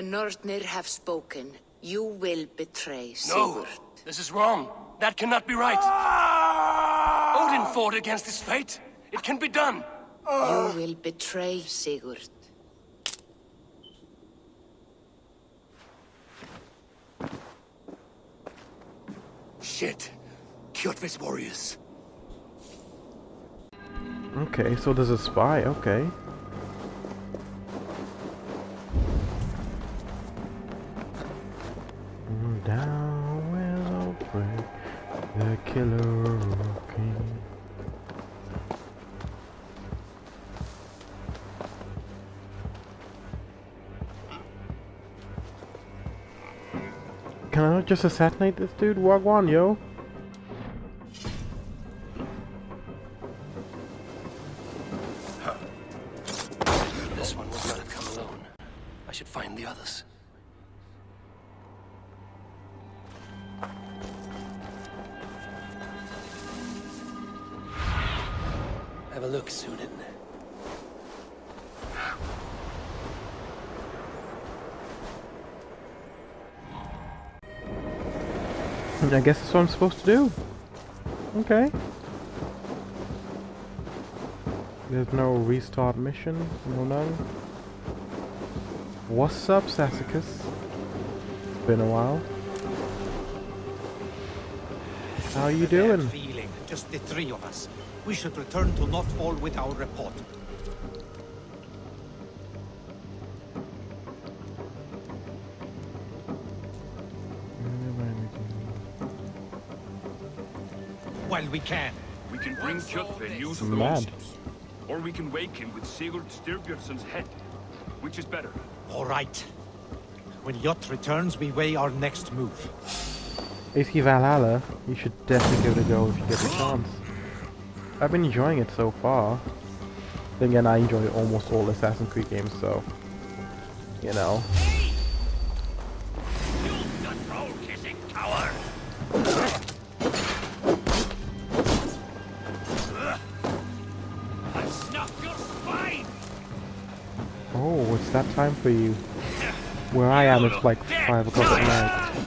The Nornir have spoken. You will betray Sigurd. No! Sigurd. This is wrong. That cannot be right. Ah! Odin fought against his fate. It can be done. You ah! will betray Sigurd. Shit. Kjotve's warriors. Okay, so there's a spy, okay. Down Willow Break, the killer king. Can I not just assassinate this dude? Wagwan, yo. I guess that's what I'm supposed to do. Okay. There's no restart mission. No none. What's up, Sassicus? Been a while. How are you doing? feeling, just the three of us. We should return to Notfall with our report. While we can. We can bring Kjotve news of the Mad. Or we can wake him with Sigurd Styrbjörnsson's head. Which is better? All right. When Jot returns, we weigh our next move. AC Valhalla, you should definitely give it a go if you get the chance. I've been enjoying it so far. Then again, I enjoy almost all Assassin's Creed games, so... You know. Time for you. Where I am, it's like 5 o'clock at night.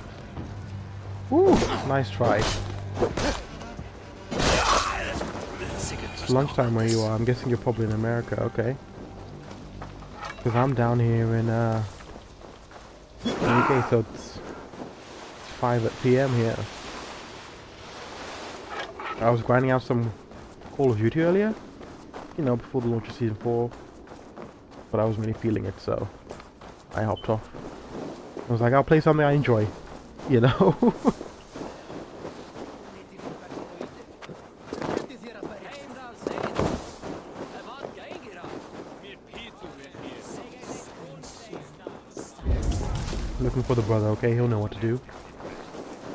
Ooh, nice try. It's lunchtime where you are. I'm guessing you're probably in America, okay. Because I'm down here in, uh... UK, so it's, it's 5 at PM here. I was grinding out some Call of Duty earlier. You know, before the launch of Season 4. But I wasn't really feeling it, so... I hopped off. I was like, I'll play something I enjoy. You know? Looking for the brother, okay? He'll know what to do.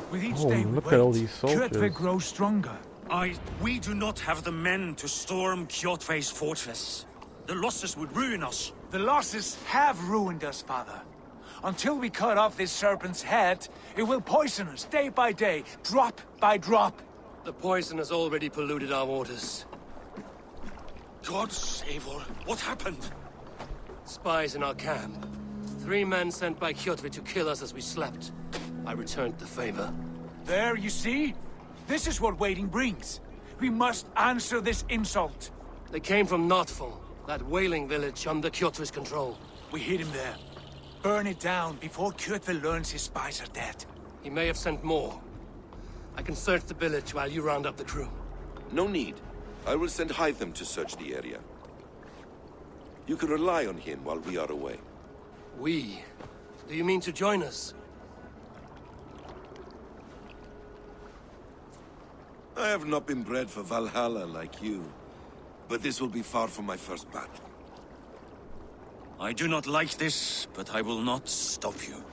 With each Oh, day we look wait, at all these Kjotve soldiers. grows stronger. I... We do not have the men to storm Kjotve's fortress. The losses would ruin us. The losses have ruined us, father. Until we cut off this serpent's head, it will poison us day by day, drop by drop. The poison has already polluted our waters. God save her. What happened? Spies in our camp. Three men sent by Kjotve to kill us as we slept. I returned the favor. There, you see? This is what waiting brings. We must answer this insult. They came from Notfall, that whaling village under Kjotve's control. We hid him there. Burn it down before Kjotve learns his spies are dead. He may have sent more. I can search the village while you round up the crew. No need. I will send Hytham to search the area. You can rely on him while we are away. We? Do you mean to join us? I have not been bred for Valhalla like you, but this will be far from my first battle. I do not like this, but I will not stop you.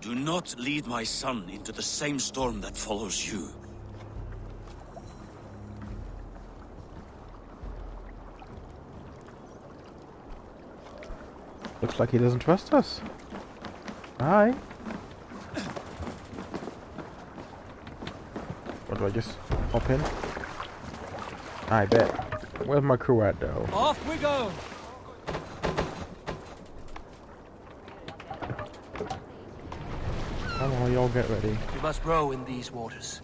Do not lead my son into the same storm that follows you. Looks like he doesn't trust us. Hi. What do I just hop in? I bet. Where's my crew at though? Off we go! Come on, y'all get ready. We must row in these waters.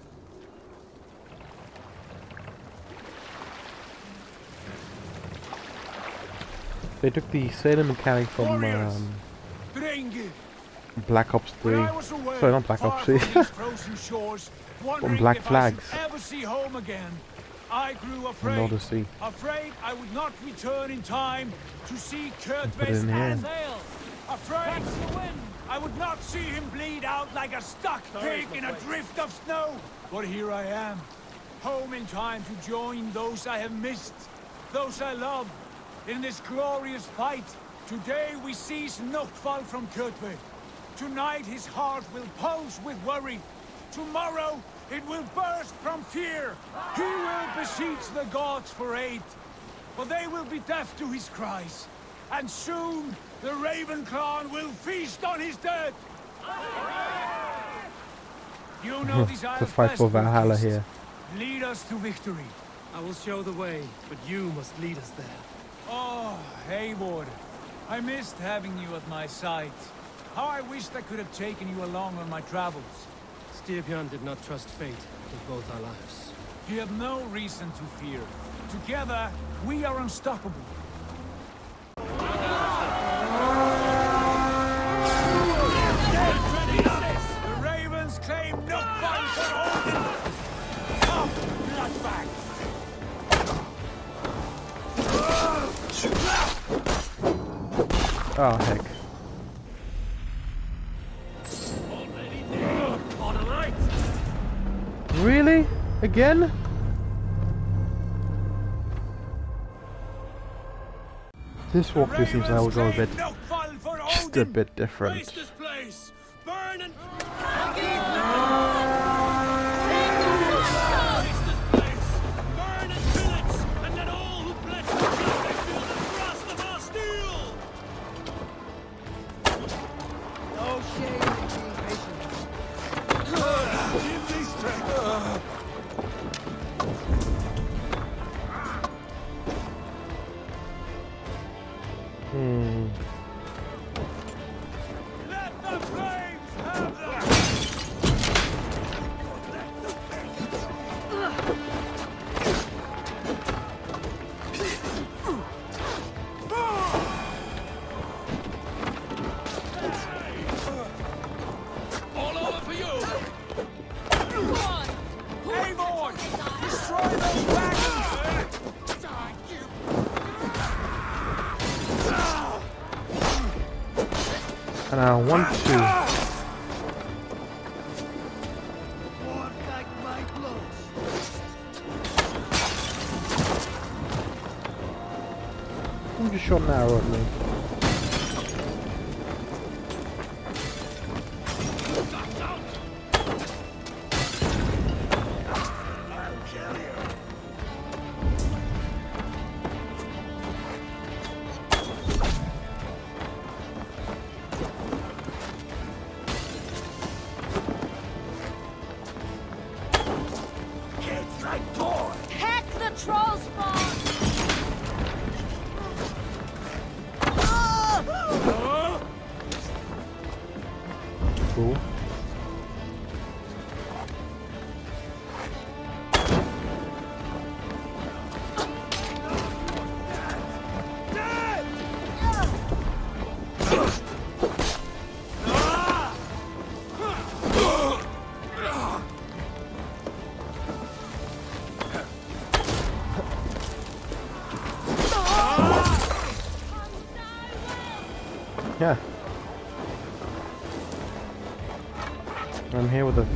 They took the sailing mechanic from um, Black Ops 3. When I was away, Sorry, not Black Ops 3. from shores, wondering Black Flags. I should ever see home again, I grew afraid. From Odyssey. Afraid I would not return in time to see Kurt put it in here. and sail. Afraid I would not see him bleed out like a stuck pig in a drift of snow. But here I am, home in time to join those I have missed, those I love, in this glorious fight. Today we seize Noctval from Kjotve. Tonight his heart will pulse with worry. Tomorrow it will burst from fear. He will beseech the gods for aid. But they will be deaf to his cries. And soon the Raven clan will feast on his dead. You know these The fight for Valhalla here. Lead us to victory. I will show the way, but you must lead us there. Oh, Eivor. I missed having you at my side. How I wished I could have taken you along on my travels. Styrbjörn did not trust fate with both our lives. You have no reason to fear. Together, we are unstoppable. Oh heck. Really? Again? This walkthrough seems like we'll go a bit, just a bit different.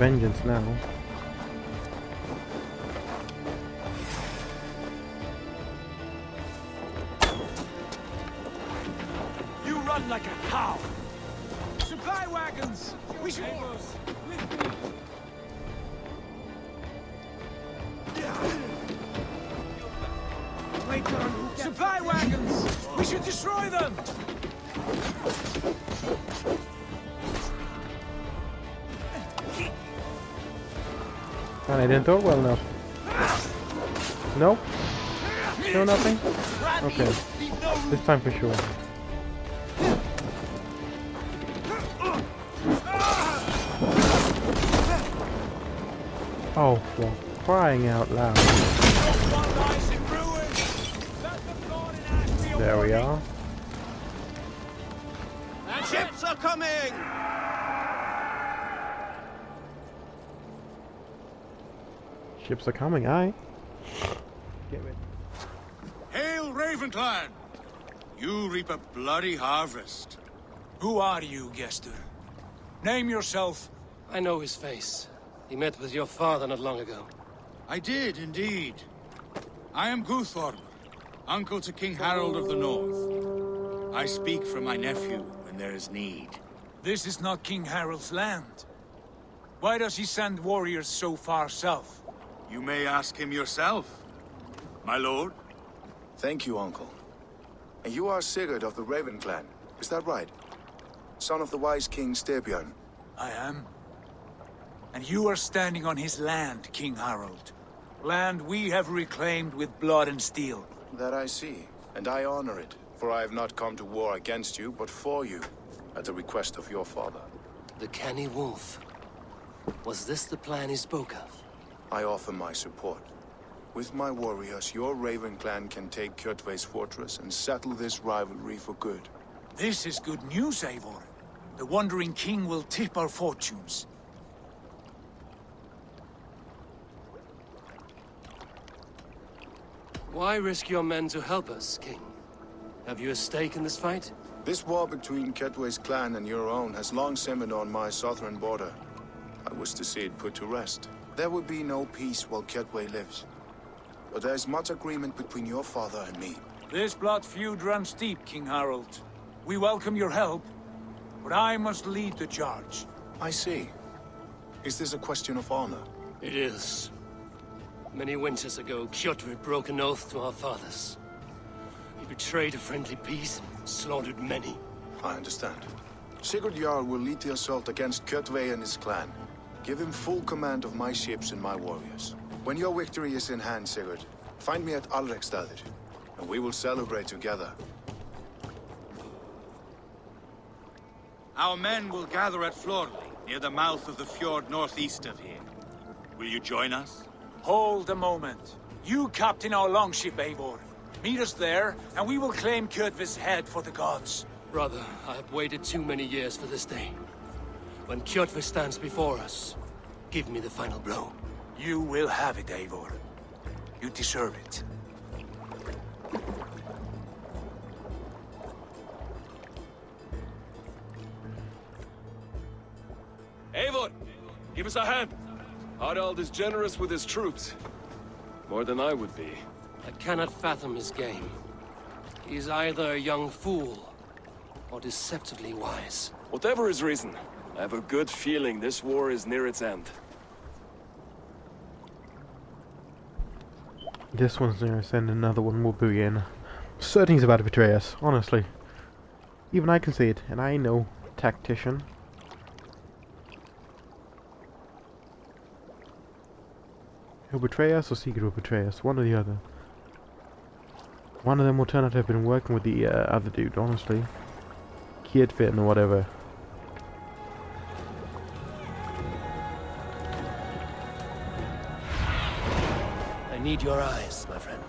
Vengeance now. Didn't it well enough. Nope. Still nothing? Okay. This time for sure. Oh, for crying out loud. Ships are coming, aye. Get it. Hail, Ravenclan! You reap a bloody harvest. Who are you, Gester? Name yourself. I know his face. He met with your father not long ago. I did, indeed. I am Guthorm, uncle to King Harald of the North. I speak for my nephew when there is need. This is not King Harald's land. Why does he send warriors so far south? You may ask him yourself, my lord. Thank you, Uncle. And you are Sigurd of the Raven clan, is that right? Son of the wise King Styrbjörn. I am. And you are standing on his land, King Harald. Land we have reclaimed with blood and steel. That I see, and I honor it, for I have not come to war against you, but for you, at the request of your father. The Canny Wolf. Was this the plan he spoke of? I offer my support. With my warriors, your Raven clan can take Kjotve's fortress and settle this rivalry for good. This is good news, Eivor. The Wandering King will tip our fortunes. Why risk your men to help us, King? Have you a stake in this fight? This war between Kjotve's clan and your own has long simmered on my southern border. I wish to see it put to rest. There will be no peace while Kjotve lives. But there is much agreement between your father and me. This blood feud runs deep, King Harald. We welcome your help, but I must lead the charge. I see. Is this a question of honor? It is. Many winters ago, Kjotve broke an oath to our fathers. He betrayed a friendly peace and slaughtered many. I understand. Sigurd Jarl will lead the assault against Kjotve and his clan. Give him full command of my ships and my warriors. When your victory is in hand, Sigurd, find me at Alrekstadir, and we will celebrate together. Our men will gather at Florli, near the mouth of the fjord northeast of here. Will you join us? Hold a moment. You captain our longship, Eivor. Meet us there, and we will claim Kjotve's head for the gods. Brother, I have waited too many years for this day. When Kjotve stands before us, give me the final blow. You will have it, Eivor. You deserve it. Eivor, give us a hand. Harald is generous with his troops. More than I would be. I cannot fathom his game. He is either a young fool, or deceptively wise. Whatever his reason, I have a good feeling this war is near its end. This one's near us and another one will be in. Certain about to betray us, honestly. Even I can see it, and I know tactician. He'll betray us or Sigurd will betray us, one or the other. One of them will turn out to have been working with the uh, other dude, honestly. Kidfin or whatever. Need your eyes, my friend.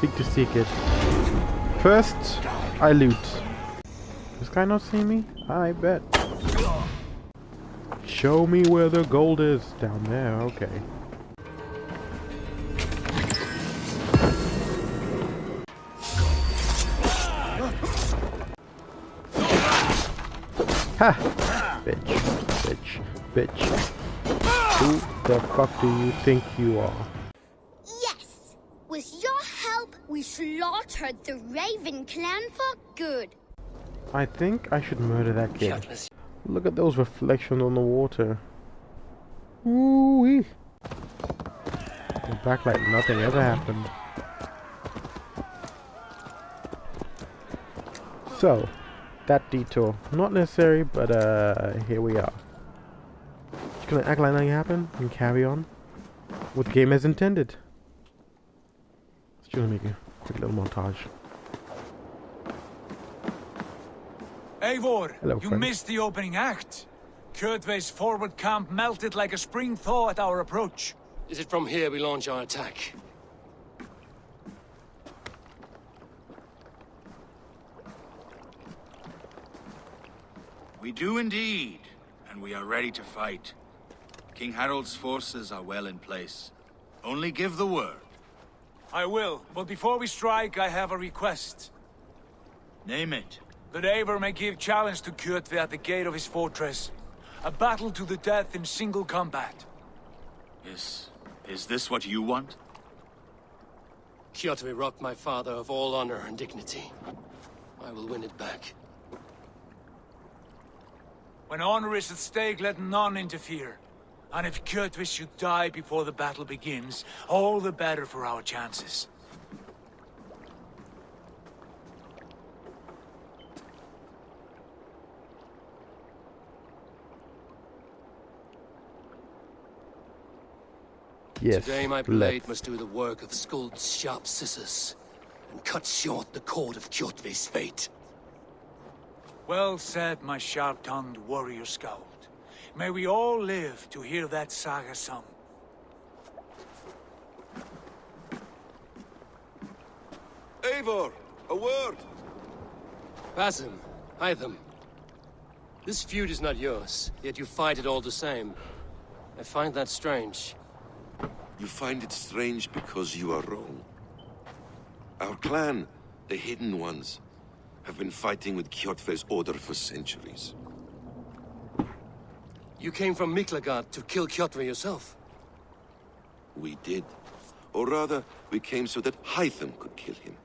Big to seek it. First, I loot. This guy not see me? I bet. Show me where the gold is. Down there, okay. Ha! Bitch, bitch, bitch. Who the fuck do you think you are? Yes! With your help, we slaughtered the Raven clan for good. I think I should murder that kid. Look at those reflections on the water. Ooh-wee. Go back like nothing ever happened. So, that detour. Not necessary, but uh, here we are. Just gonna act like nothing happened and carry on with the game as intended. Just gonna make a quick little montage. Eivor, Hello, you friend. missed the opening act. Kjotve's forward camp melted like a spring thaw at our approach. Is it from here we launch our attack? We do indeed, and we are ready to fight. King Harald's forces are well in place. Only give the word. I will, but before we strike, I have a request. Name it. That Eivor may give challenge to Kjotve at the gate of his fortress. A battle to the death in single combat. Is... is this what you want? Kjotve robbed my father of all honor and dignity. I will win it back. When honor is at stake, let none interfere. And if Kjotve should die before the battle begins, all the better for our chances. Yes. Today my let's- blade must do the work of Skuld's sharp scissors, and cut short the cord of Kjotve's fate. Well said, my sharp-tongued warrior scout. May we all live to hear that saga sung. Eivor, a word! Basim, Hytham. This feud is not yours, yet you fight it all the same. I find that strange. You find it strange because you are wrong. Our clan, the Hidden Ones, have been fighting with Kjotve's order for centuries. You came from Miklagard to kill Kjotve yourself. We did. Or rather, we came so that Hytham could kill him.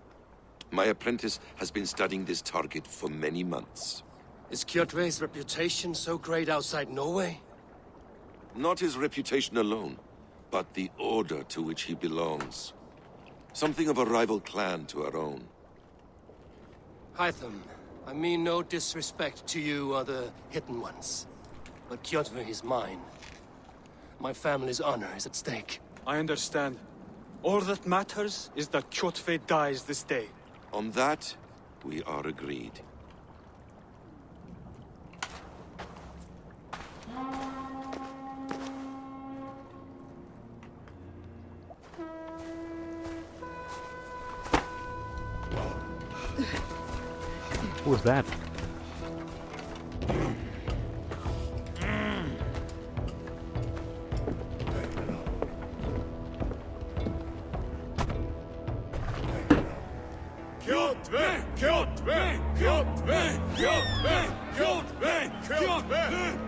My apprentice has been studying this target for many months. Is Kjotve's reputation so great outside Norway? Not his reputation alone, but the order to which he belongs. Something of a rival clan to our own. Hytham, I mean no disrespect to you or the Hidden Ones. But Kjotve is mine. My family's honor is at stake. I understand. All that matters is that Kjotve dies this day. On that, we are agreed. What was that?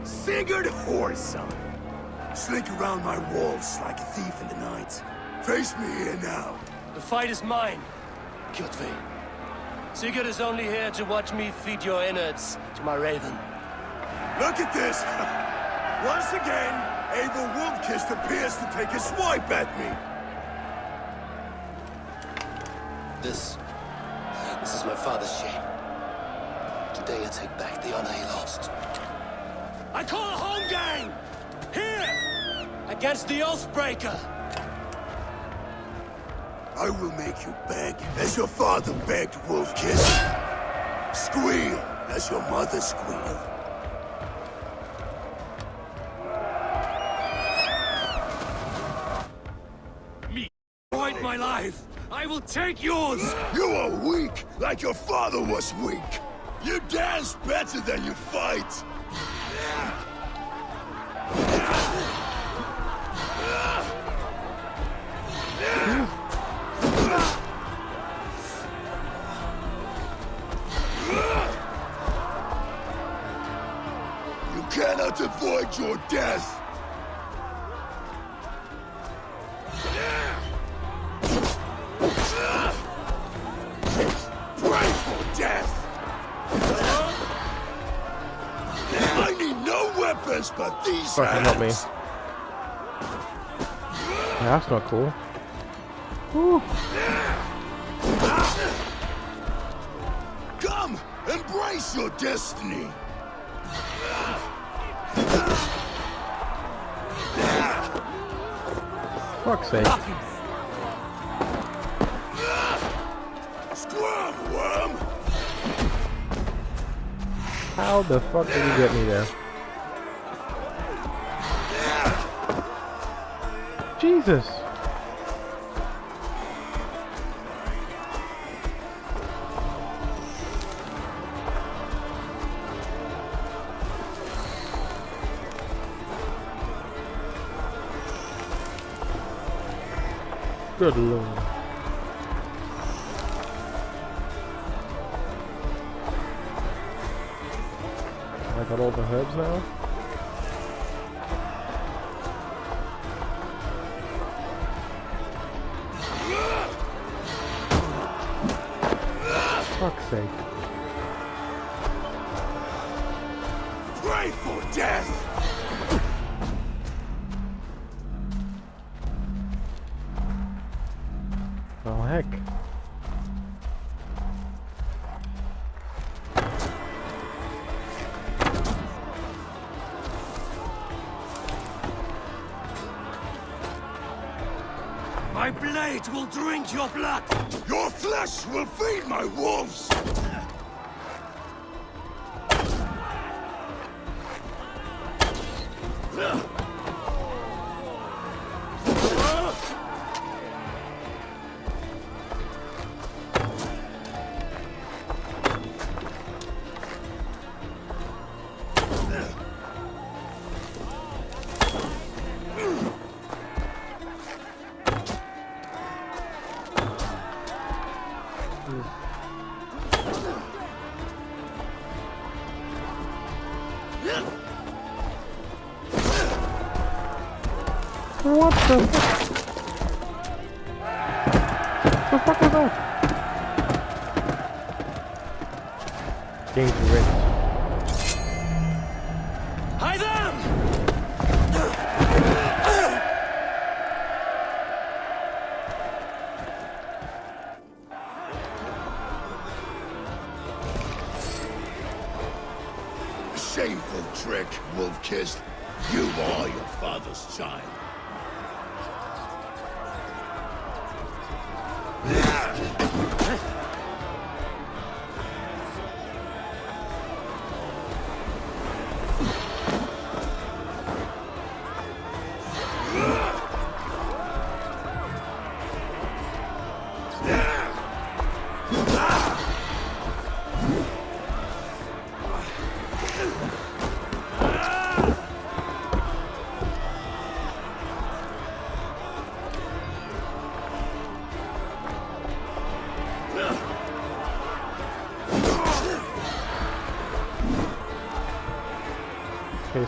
Sigurd Whoreson! Slink around my walls like a thief in the night. Face me here now. The fight is mine, Kjotve. Sigurd is only here to watch me feed your innards to my raven. Look at this! Once again, Abel Wolfkist appears to take a swipe at me. This... this is my father's shame. Today I take back the honor he lost. I call a holmgang! Here! Against the Oathbreaker! I will make you beg, as your father begged, Wolfkiss. Squeal, as your mother squealed. Fight my life! I will take yours! You are weak, like your father was weak. You dance better than you fight. Your death. Pray for death. I need no weapons but these Fucking not me. Yeah, that's not cool. Whew. Come and Face your destiny. Fuck's sake. Worm! How the fuck did you get me there? Jesus! Good lord. I got all the herbs now? Oh heck. My blade will drink your blood! Your flesh will feed my wolves!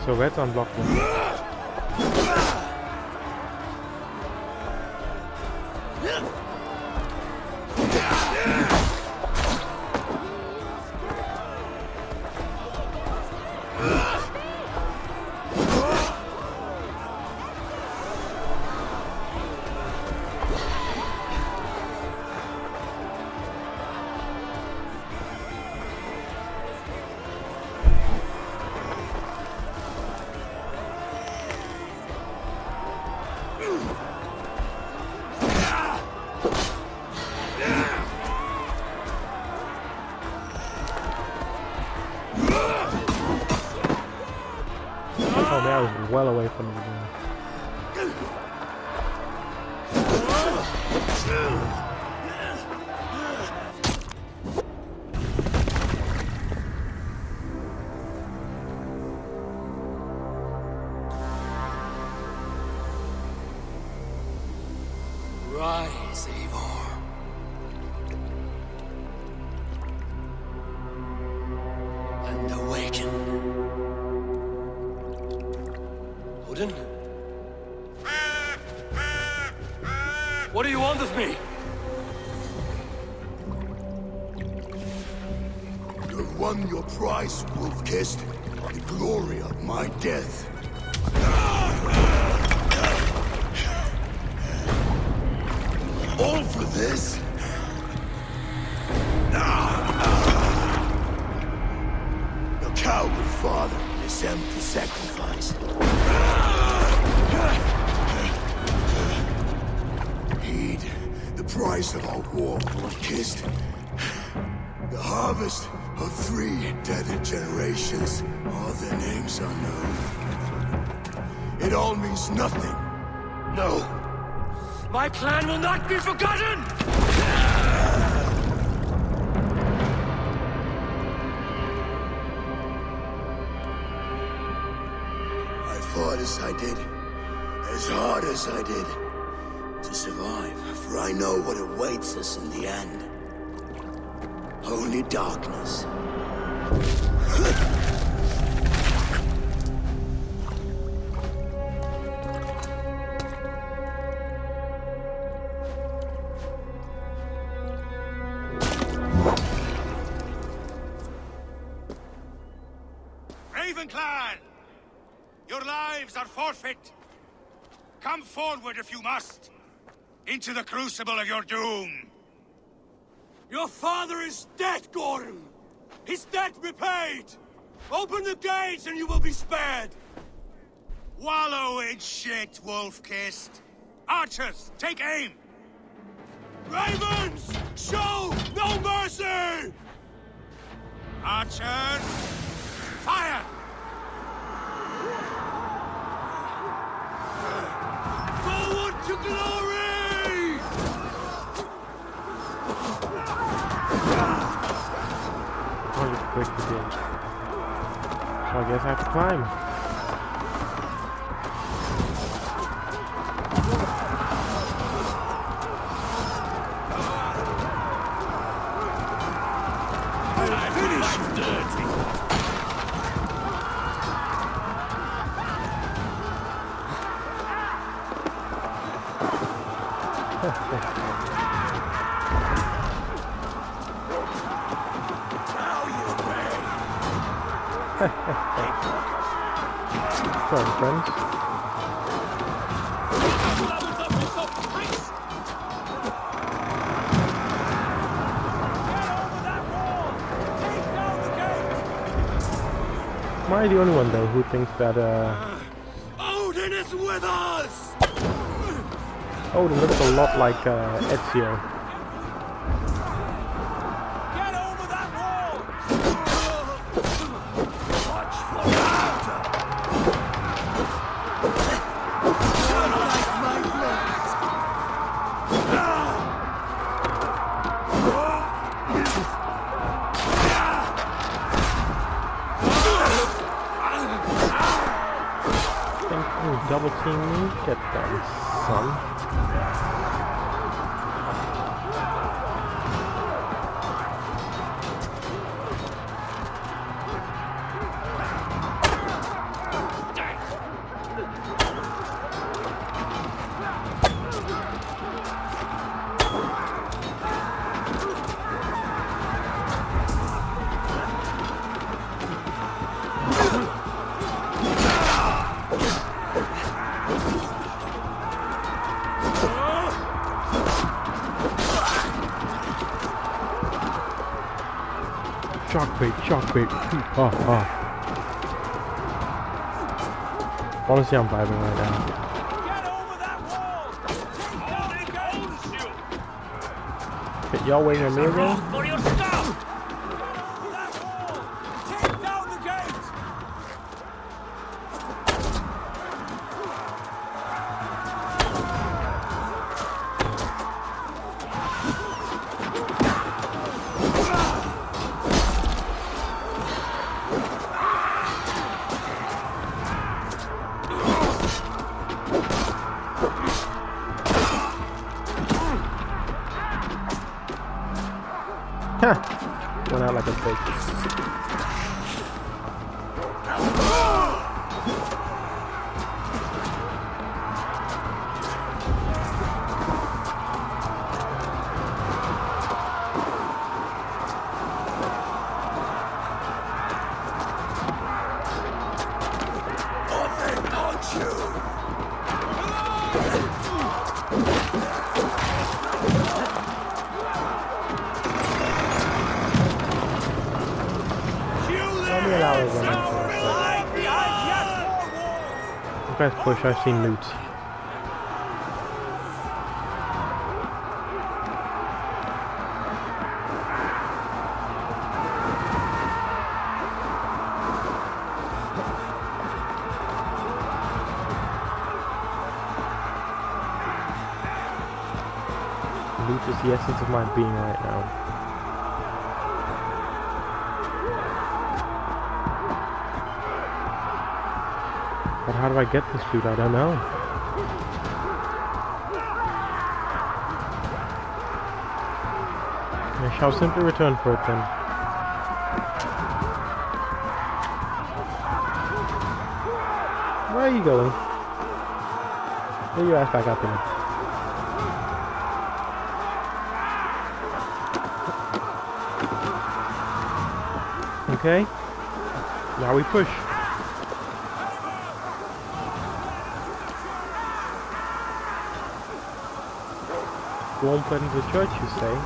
So red's unblocked. Won your prize, wolf-kissed. The glory of my death. All for this? attempt empty sacrifice. Heed the price of our war, Wolf-Kissed. Harvest of three dead generations. All their names unknown. It all means nothing. No! My plan will not be forgotten! I fought as I did, as hard as I did, to survive, for I know what awaits us in the end. Only darkness. Your lives are forfeit! Come forward if you must! Into the crucible of your doom! Your father is dead, Gordon! His debt repaid! Open the gates and you will be spared! Wallow in shit, Wolf-Kissed! Archers, take aim! Ravens! Show no mercy! Archers, fire! Break the gate. So I guess I have to climb. Sorry, friends. Am I the only one though who thinks that uh Odin is with us! Odin looks a lot like uh, Ezio? Bait. Oh, oh. Honestly, I'm vibing right now. Y'all waiting on me again? Guys push, I've seen loot. Loot is the essence of my being right now. How do I get this loot? I don't know. I shall simply return for it then. Where are you going? Get your ass back up here. Okay. Now we push. Won't put into the church, you say?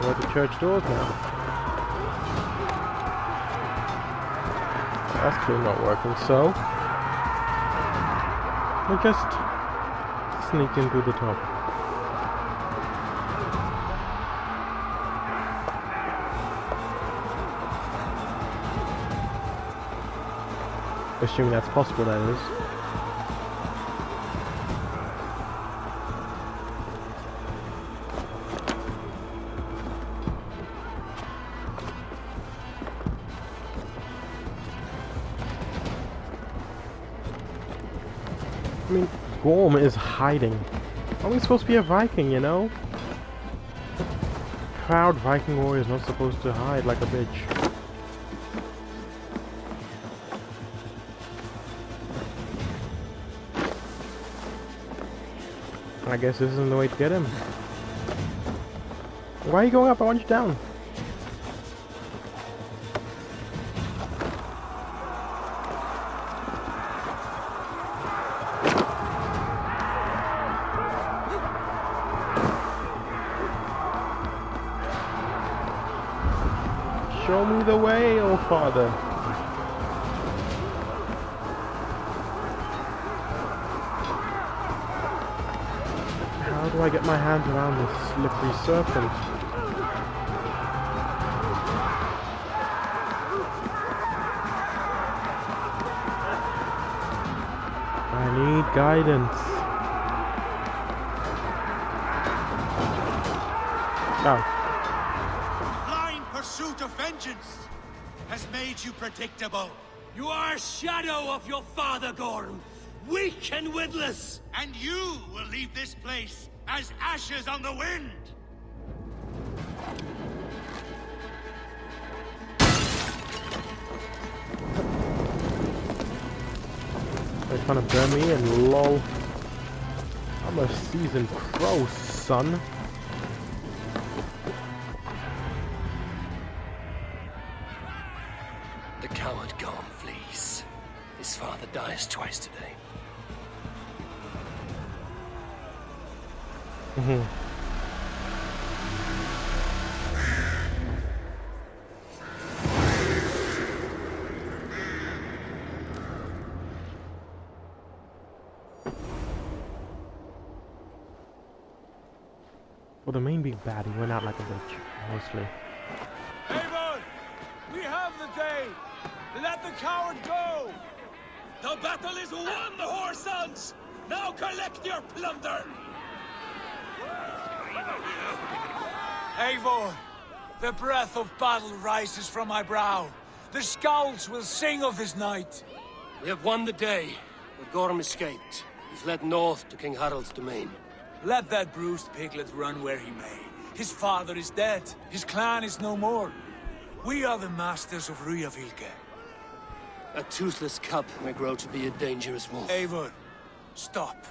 We're at the church doors now. That's clearly not working, so... We just sneak into the top. Assuming that's possible, that is. Gorm is hiding. Are we supposed to be a Viking, you know? Proud Viking warrior is not supposed to hide like a bitch. I guess this isn't the way to get him. Why are you going up? I want you down. Around this slippery serpent? I need guidance. Oh. Blind pursuit of vengeance has made you predictable. You are a shadow of your father, Gorm. Weak and witless. And you will leave this place as ashes on the wind. They're trying to burn me and lol. I'm a seasoned pro, son. Battle rises from my brow. The skalds will sing of this night. We have won the day, but Gorm escaped. He's led north to King Harald's domain. Let that bruised piglet run where he may. His father is dead. His clan is no more. We are the masters of Rygjafylke. A toothless cub may grow to be a dangerous wolf. Eivor, stop.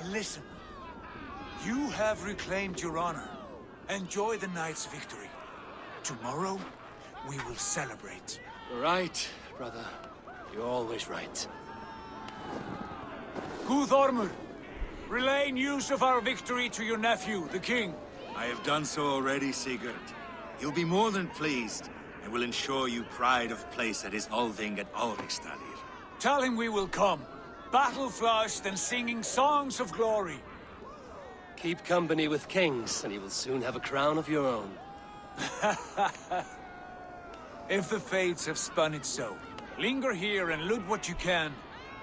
And listen. You have reclaimed your honor. Enjoy the night's victory. Tomorrow, we will celebrate. Right, brother. You're always right. Guthormur, relay news of our victory to your nephew, the king. I have done so already, Sigurd. He'll be more than pleased, and will ensure you pride of place at his Althing at Ulrikstadir. Tell him we will come, battle-flushed and singing songs of glory. Keep company with kings, and you will soon have a crown of your own. if the fates have spun it so, linger here and loot what you can.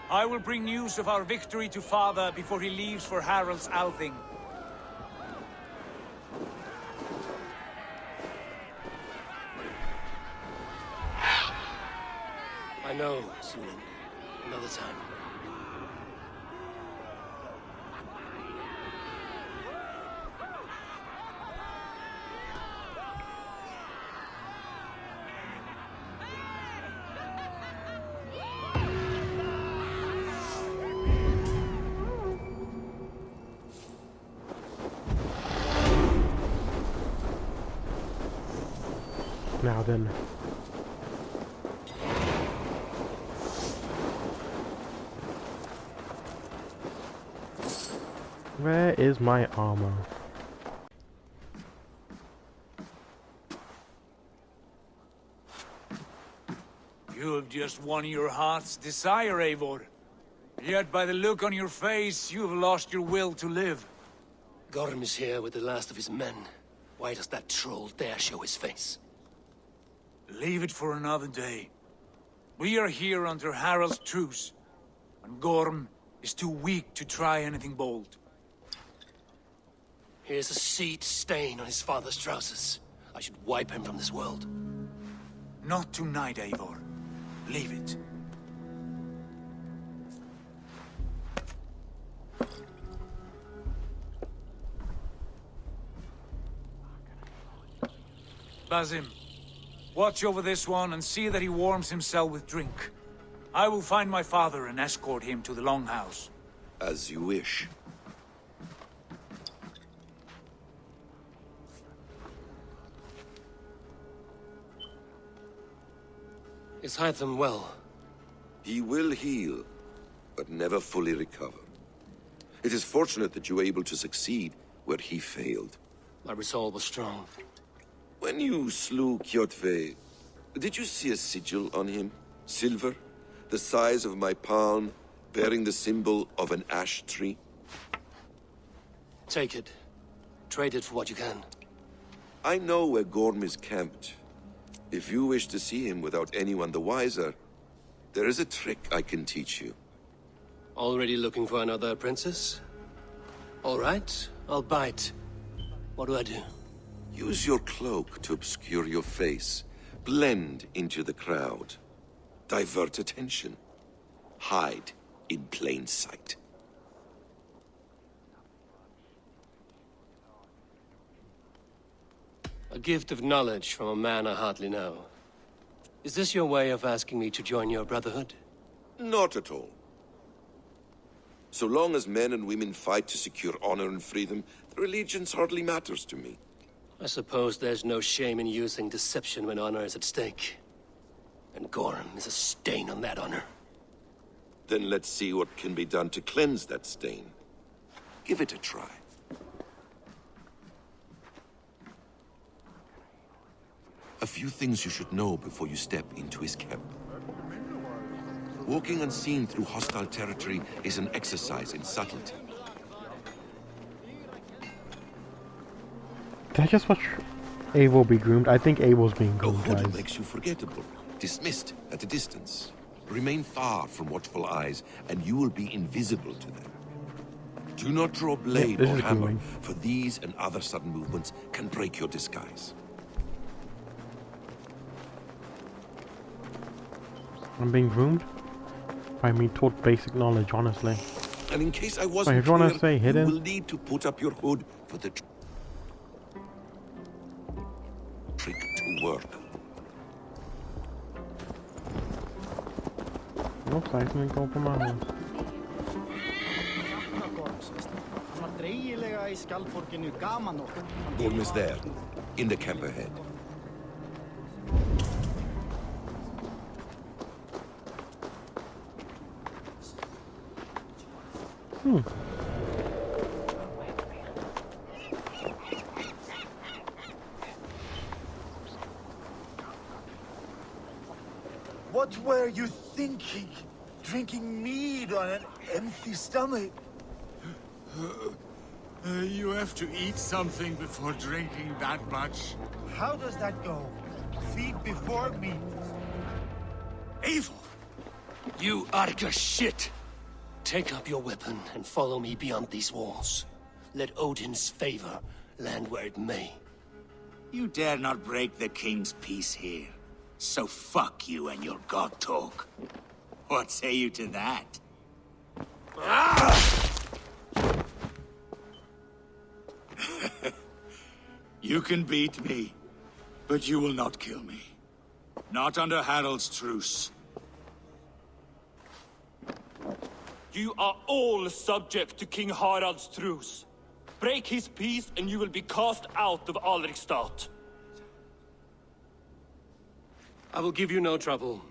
I will bring news of our victory to father before he leaves for Harald's Althing. I know, Sunan. Another time. Then. Where is my armor? You have just won your heart's desire, Eivor. Yet by the look on your face, you have lost your will to live. Gorm is here with the last of his men. Why does that troll dare show his face? Leave it for another day. We are here under Harald's truce, and Gorm is too weak to try anything bold. Here's a seed stain on his father's trousers. I should wipe him from this world. Not tonight, Eivor. Leave it. Basim, watch over this one and see that he warms himself with drink. I will find my father and escort him to the Longhouse. As you wish. Is Hytham well? He will heal, but never fully recover. It is fortunate that you were able to succeed where he failed. My resolve was strong. When you slew Kjotve, did you see a sigil on him? Silver? The size of my palm, bearing the symbol of an ash tree? Take it. Trade it for what you can. I know where Gorm is camped. If you wish to see him without anyone the wiser, there is a trick I can teach you. Already looking for another princess? All right, I'll bite. What do I do? Use your cloak to obscure your face. Blend into the crowd. Divert attention. Hide in plain sight. A gift of knowledge from a man I hardly know. Is this your way of asking me to join your brotherhood? Not at all. So long as men and women fight to secure honor and freedom, their allegiance hardly matters to me. I suppose there's no shame in using deception when honor is at stake. And Gorm is a stain on that honor. Then let's see what can be done to cleanse that stain. Give it a try. A few things you should know before you step into his camp. Walking unseen through hostile territory is an exercise in subtlety. Did I just watch Abel be groomed? I think Abel's being groomed, hood guys. makes you forgettable, dismissed at a distance. Remain far from watchful eyes, and you will be invisible to them. Do not draw blade this or hammer, grooming. for these and other sudden movements can break your disguise. I'm being groomed? I mean, taught basic knowledge, honestly. And in case I wasn't if you clear, say hidden- you will need to put up your hood for the trick to work. Looks like we can go på mamma. Hann var dreigilega í skjaldborginu gaman okkur. Gorm is there, in the camp ahead. Hmm. Were you thinking? Drinking mead on an empty stomach? Uh, you have to eat something before drinking that much. How does that go? Feed before meat. Evil! You Arga shit! Take up your weapon and follow me beyond these walls. Let Odin's favor land where it may. You dare not break the king's peace here. So fuck you and your god talk. What say you to that? you can beat me, but you will not kill me. Not under Harald's truce. You are all subject to King Harald's truce. Break his peace and you will be cast out of Alrikstad. I will give you no trouble.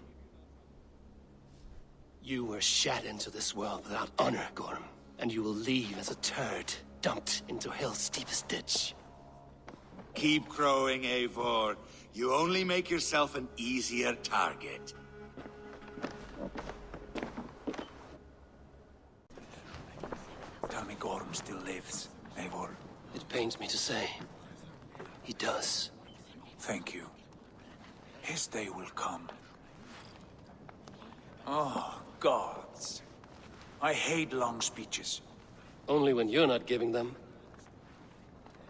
You were shat into this world without honor, Gorm, and you will leave as a turd dumped into hell's deepest ditch. Keep crowing, Eivor. You only make yourself an easier target. Tell me Gorm still lives, Eivor. It pains me to say. He does. Thank you. His day will come. Oh, gods. I hate long speeches. Only when you're not giving them.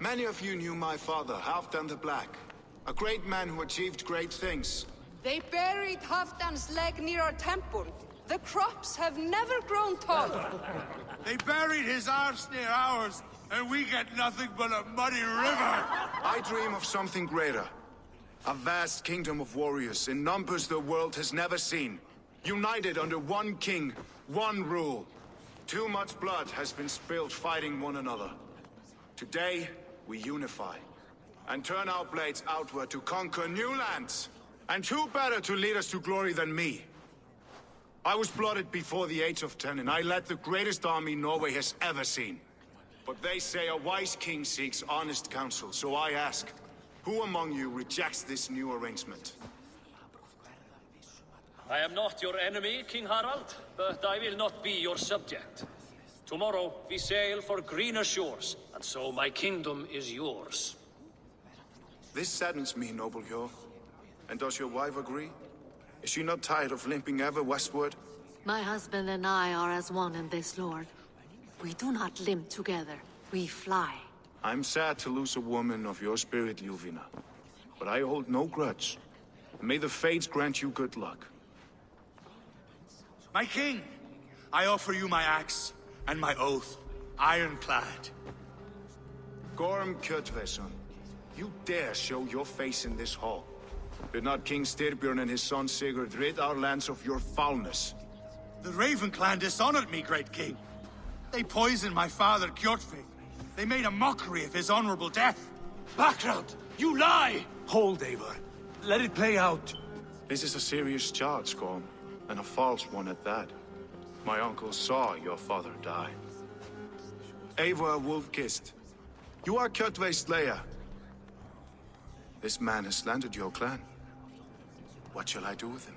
Many of you knew my father, Halfdan the Black. A great man who achieved great things. They buried Halfdan's leg near our temple. The crops have never grown taller. They buried his arse near ours, and we get nothing but a muddy river. I dream of something greater. A vast kingdom of warriors in numbers the world has never seen. United under one king, one rule. Too much blood has been spilled fighting one another. Today, we unify. And turn our blades outward to conquer new lands. And who better to lead us to glory than me? I was blooded before the age of ten, and I led the greatest army Norway has ever seen. But they say a wise king seeks honest counsel, so I ask, who among you rejects this new arrangement? I am not your enemy, King Harald, but I will not be your subject. Tomorrow we sail for greener shores, and so my kingdom is yours. This saddens me, noble Hjor. And does your wife agree? Is she not tired of limping ever westward? My husband and I are as one in this, Lord. We do not limp together. We fly. I'm sad to lose a woman of your spirit, Yuvina. But I hold no grudge. May the fates grant you good luck. My king, I offer you my axe and my oath, ironclad. Gorm Kjötveson, you dare show your face in this hall. Did not King Styrbjörn and his son Sigurd rid our lands of your foulness? The Raven clan dishonored me, great king. They poisoned my father, Kjotve. They made a mockery of his honorable death. Background! You lie! Hold, Eivor. Let it play out. This is a serious charge, Gorm, and a false one at that. My uncle saw your father die. Eivor Wolf-Kissed, you are Kjotve's slayer. This man has slandered your clan. What shall I do with him?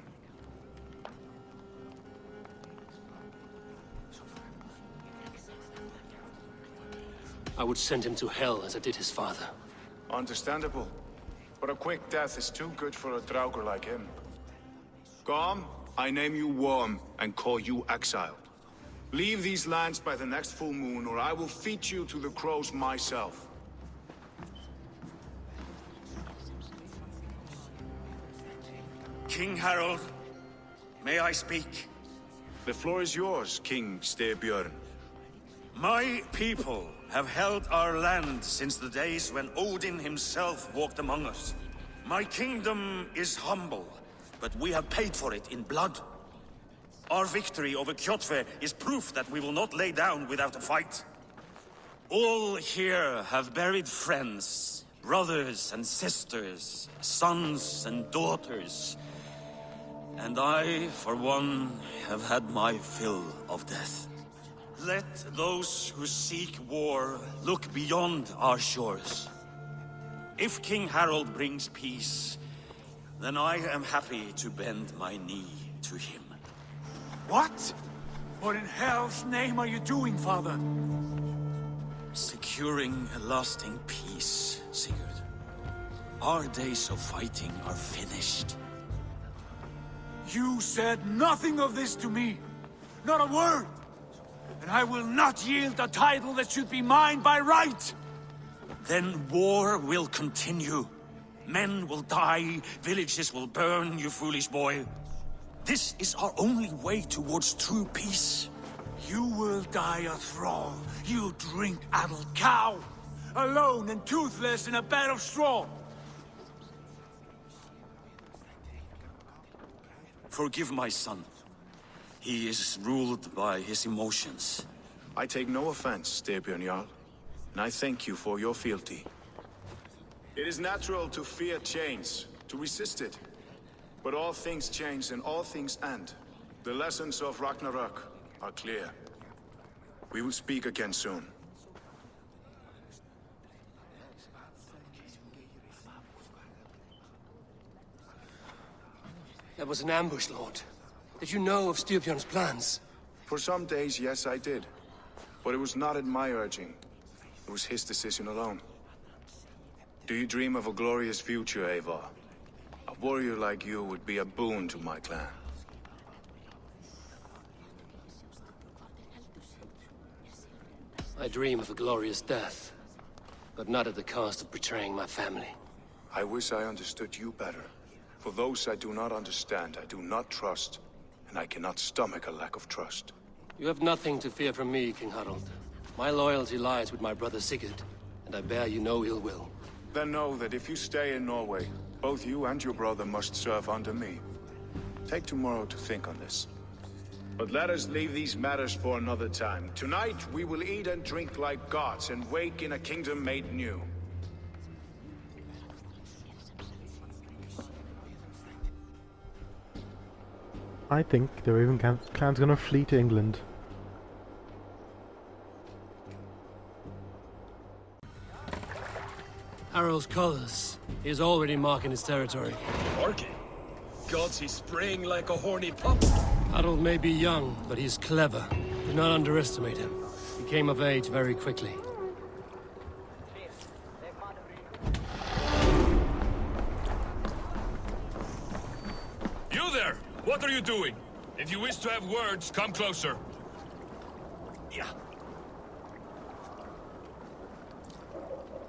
I would send him to hell as I did his father. Understandable. But a quick death is too good for a Draugr like him. Gorm, I name you Worm and call you exiled. Leave these lands by the next full moon, or I will feed you to the crows myself. King Harald, may I speak? The floor is yours, King Styrbjörn. My people have held our land since the days when Odin himself walked among us. My kingdom is humble, but we have paid for it in blood. Our victory over Kjotve is proof that we will not lay down without a fight. All here have buried friends, brothers and sisters, sons and daughters. And I, for one, have had my fill of death. Let those who seek war look beyond our shores. If King Harald brings peace, then I am happy to bend my knee to him. What? What in hell's name are you doing, father? Securing a lasting peace, Sigurd. Our days of fighting are finished. You said nothing of this to me. Not a word. And I will not yield a title that should be mine by right. Then war will continue. Men will die, villages will burn, you foolish boy. This is our only way towards true peace. You will die a thrall. You drink-addled cow. Alone and toothless in a bed of straw. Forgive my son. He is ruled by his emotions. I take no offense, Styrbjörn Jarl, and I thank you for your fealty. It is natural to fear change, to resist it. But all things change and all things end. The lessons of Ragnarok are clear. We will speak again soon. That was an ambush, Lord. Did you know of Styrbjörn's plans? For some days, yes, I did. But it was not at my urging. It was his decision alone. Do you dream of a glorious future, Eivor? A warrior like you would be a boon to my clan. I dream of a glorious death, but not at the cost of betraying my family. I wish I understood you better. For those I do not understand, I do not trust, and I cannot stomach a lack of trust. You have nothing to fear from me, King Harald. My loyalty lies with my brother Sigurd, and I bear you no ill will. Then know that if you stay in Norway, both you and your brother must serve under me. Take tomorrow to think on this. But let us leave these matters for another time. Tonight, we will eat and drink like gods and wake in a kingdom made new. I think the Raven clan- clan's gonna flee to England. Harald's colors. He is already marking his territory. Marking? Gods, he's spraying like a horny pup. Harold may be young, but he's clever. Do not underestimate him. He came of age very quickly. Words, come closer. Yeah.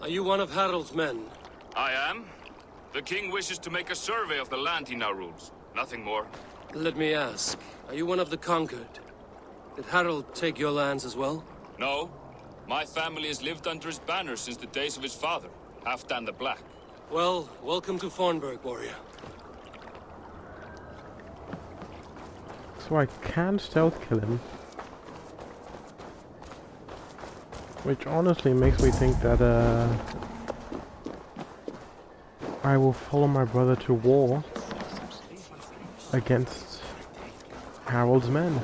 Are you one of Harald's men? I am. The king wishes to make a survey of the land he now rules. Nothing more. Let me ask, are you one of the conquered? Did Harald take your lands as well? No. My family has lived under his banner since the days of his father, Halfdan the Black. Well, welcome to Fornburg, warrior. So I can stealth kill him. Which honestly makes me think that uh, I will follow my brother to war against Harald's men.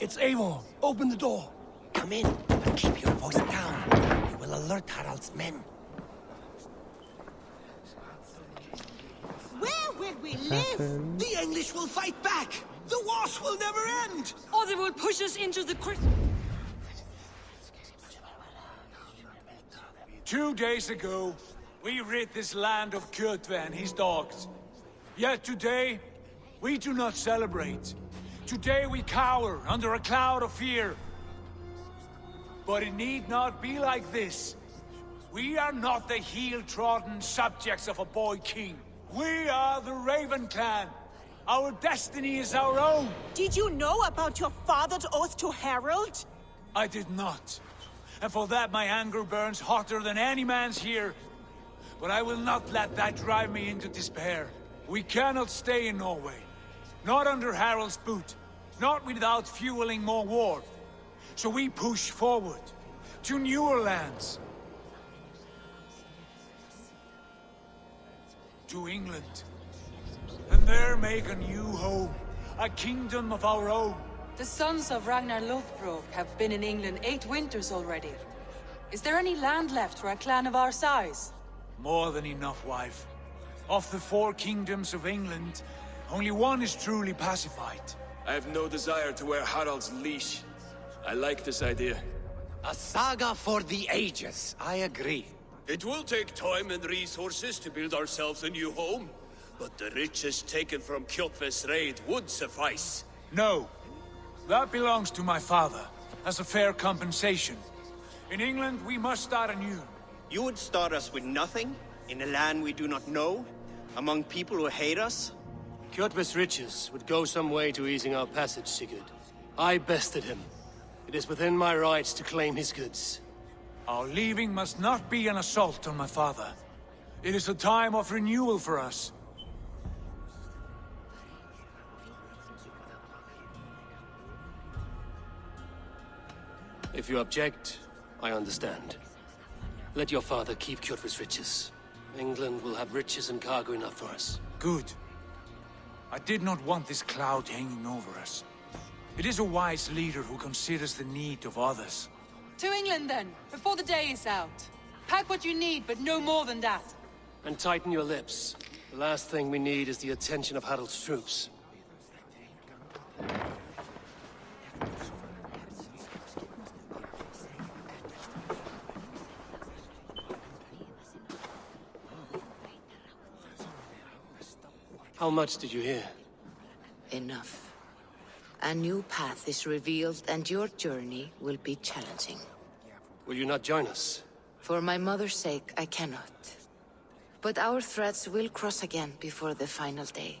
It's Eivor. Open the door. Come in, but keep your voice down. You will alert Harald's men. Where will we live? The English will fight back. The wars will never end. Or they will push us into the crit- Two days ago, we rid this land of Kjotve and his dogs. Yet today, we do not celebrate. Today we cower under a cloud of fear. But it need not be like this. We are not the heel-trodden subjects of a boy king. We are the Raven Clan. Our destiny is our own. Did you know about your father's oath to Harald? I did not. And for that my anger burns hotter than any man's here. But I will not let that drive me into despair. We cannot stay in Norway. Not under Harald's boot. Not without fueling more war. So we push forward. To newer lands. To England. And there make a new home. A kingdom of our own. The sons of Ragnar Lothbrok have been in England eight winters already. Is there any land left for a clan of our size? More than enough, wife. Of the four kingdoms of England, only one is truly pacified. I have no desire to wear Harald's leash. I like this idea. A saga for the ages, I agree. It will take time and resources to build ourselves a new home, but the riches taken from Kjotve's raid would suffice. No. That belongs to my father, as a fair compensation. In England, we must start anew. You would start us with nothing? In a land we do not know? Among people who hate us? Kjotve's riches would go some way to easing our passage, Sigurd. I bested him. It is within my rights to claim his goods. Our leaving must not be an assault on my father. It is a time of renewal for us. If you object, I understand. Let your father keep Kjotve's riches. England will have riches and cargo enough for us. Good. I did not want this cloud hanging over us. It is a wise leader who considers the need of others. To England then, before the day is out. Pack what you need, but no more than that. And tighten your lips. The last thing we need is the attention of Harald's troops. How much did you hear? Enough. A new path is revealed and your journey will be challenging. Will you not join us? For my mother's sake, I cannot. But our threads will cross again before the final day.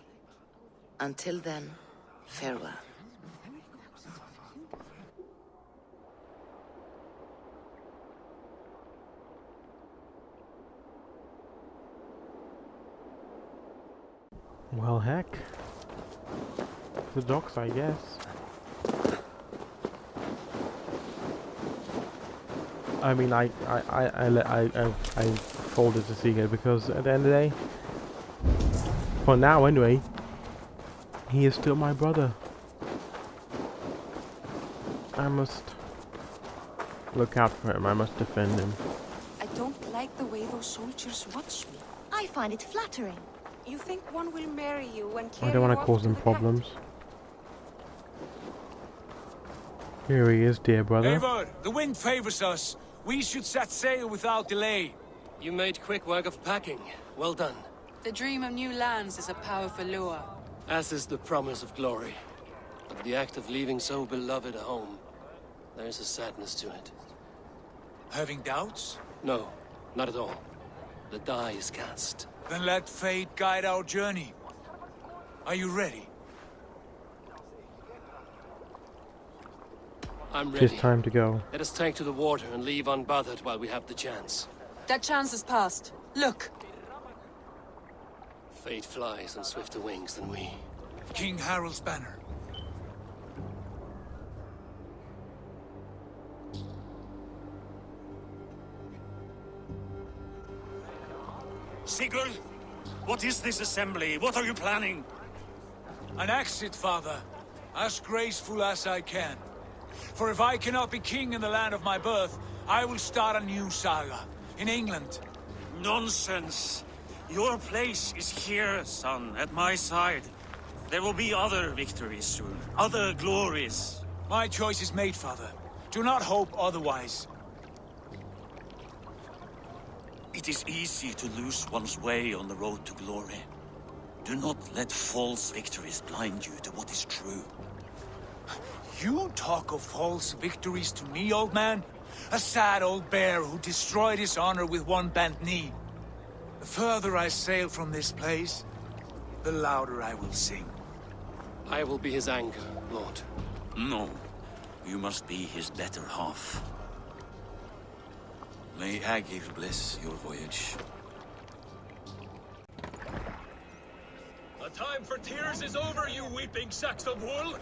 Until then, farewell. Well, heck. The docks, I guess. I mean, I, I, I, I, I, I, I folded to Seagate because at the end of the day, for now anyway, he is still my brother. I must look out for him. I must defend him. I don't like the way those soldiers watch me. I find it flattering. You think one will marry you when I don't want to cause them problems. Here he is, dear brother. Eivor, the wind favors us. We should set sail without delay. You made quick work of packing. Well done. The dream of new lands is a powerful lure. As is the promise of glory. But the act of leaving so beloved a home, there is a sadness to it. Having doubts? No, not at all. The die is cast. Then let fate guide our journey. Are you ready? I'm ready. It's time to go. Let us take to the water and leave unbothered while we have the chance. That chance is past. Look! Fate flies on swifter wings than we. King Harald's banner. Sigurd, what is this assembly? What are you planning? An exit, father. As graceful as I can. For if I cannot be king in the land of my birth, I will start a new saga. In England. Nonsense. Your place is here, son, at my side. There will be other victories soon. Other glories. My choice is made, father. Do not hope otherwise. It is easy to lose one's way on the road to glory. Do not let false victories blind you to what is true. You talk of false victories to me, old man? A sad old bear who destroyed his honor with one bent knee. The further I sail from this place, the louder I will sing. I will be his anger, Lord. No. You must be his better half. May Aegir bless your voyage. The time for tears is over, you weeping sacks of wool!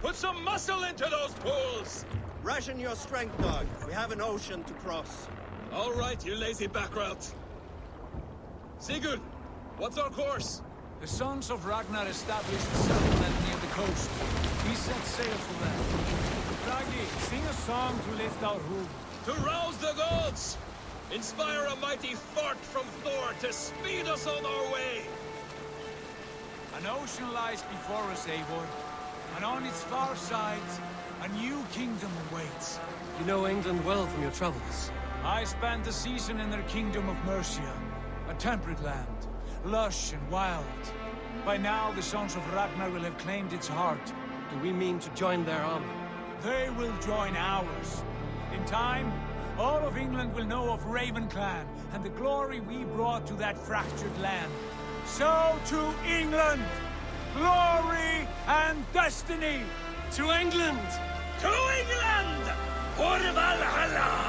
Put some muscle into those pools! Ration your strength, dog. We have an ocean to cross. All right, you lazy backrout. Sigurd, what's our course? The sons of Ragnar established a settlement near the coast. We set sail for them. Bragi, sing a song to lift our hoof. To rouse the gods! Inspire a mighty fart from Thor to speed us on our way! An ocean lies before us, Eivor. And on its far sides, a new kingdom awaits. You know England well from your travels. I spent a season in their kingdom of Mercia. A temperate land, lush and wild. By now, the sons of Ragnar will have claimed its heart. Do we mean to join their army? They will join ours. In time, all of England will know of Raven Clan and the glory we brought to that fractured land. So to England! Glory and destiny! To England! To England! For Valhalla!